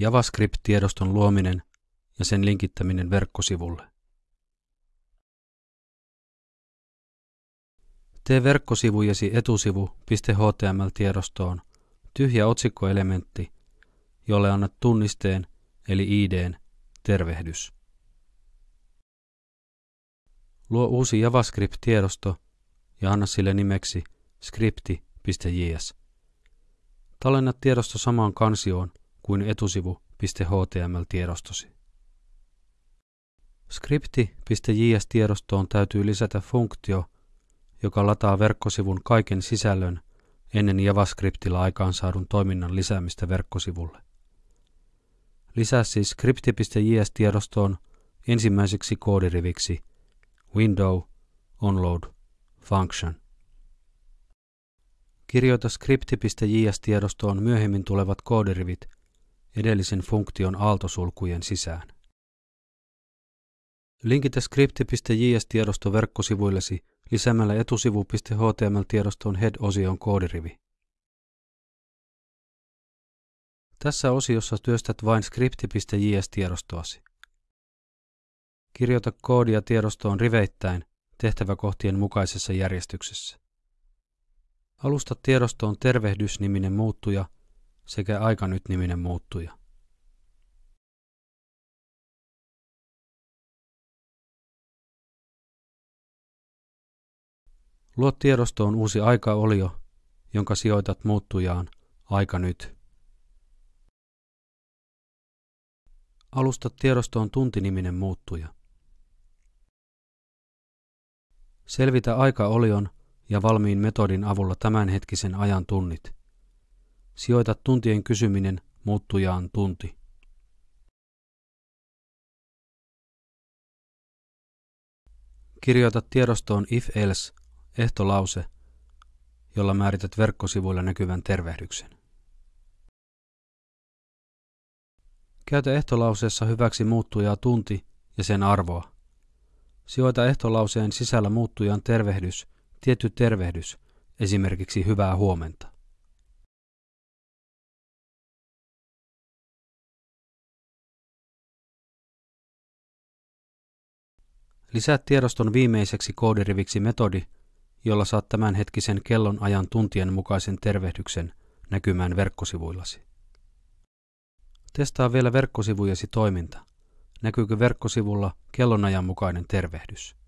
JavaScript-tiedoston luominen ja sen linkittäminen verkkosivulle. Tee verkkosivujesi etusivu.html-tiedostoon tyhjä otsikkoelementti, jolle annat tunnisteen eli IDn tervehdys. Luo uusi JavaScript-tiedosto ja anna sille nimeksi scripti.js. Tallenna tiedosto samaan kansioon kuin etusivu.html-tiedostosi. Skripti.js-tiedostoon täytyy lisätä funktio, joka lataa verkkosivun kaiken sisällön ennen JavaScriptilla aikaansaadun toiminnan lisäämistä verkkosivulle. Lisää siis skripti.js-tiedostoon ensimmäiseksi koodiriviksi window onload function. Kirjoita skripti.js-tiedostoon myöhemmin tulevat koodirivit edellisen funktion aaltosulkujen sisään. Linkitä skripti.js-tiedosto verkkosivuillesi lisäämällä etusivu.html-tiedoston head-osion koodirivi. Tässä osiossa työstät vain skripti.js-tiedostoasi. Kirjoita koodia tiedostoon riveittäin tehtäväkohtien mukaisessa järjestyksessä. Alusta tiedostoon tervehdys-niminen muuttuja sekä aika nyt-niminen muuttuja. Luo tiedostoon uusi aikaolio, jonka sijoitat muuttujaan aika nyt. Alusta tiedostoon tuntiniminen muuttuja. Selvitä aikaolion ja valmiin metodin avulla tämänhetkisen ajan tunnit. Sijoita tuntien kysyminen muuttujaan tunti. Kirjoita tiedostoon if-else ehtolause, jolla määrität verkkosivuilla näkyvän tervehdyksen. Käytä ehtolauseessa hyväksi muuttujaa tunti ja sen arvoa. Sijoita ehtolauseen sisällä muuttujan tervehdys, tietty tervehdys, esimerkiksi hyvää huomenta. Lisää tiedoston viimeiseksi koodiriviksi metodi, jolla saat tämänhetkisen kellon ajan tuntien mukaisen tervehdyksen näkymään verkkosivuillasi. Testaa vielä verkkosivujesi toiminta. Näkyykö verkkosivulla kellonajan mukainen tervehdys?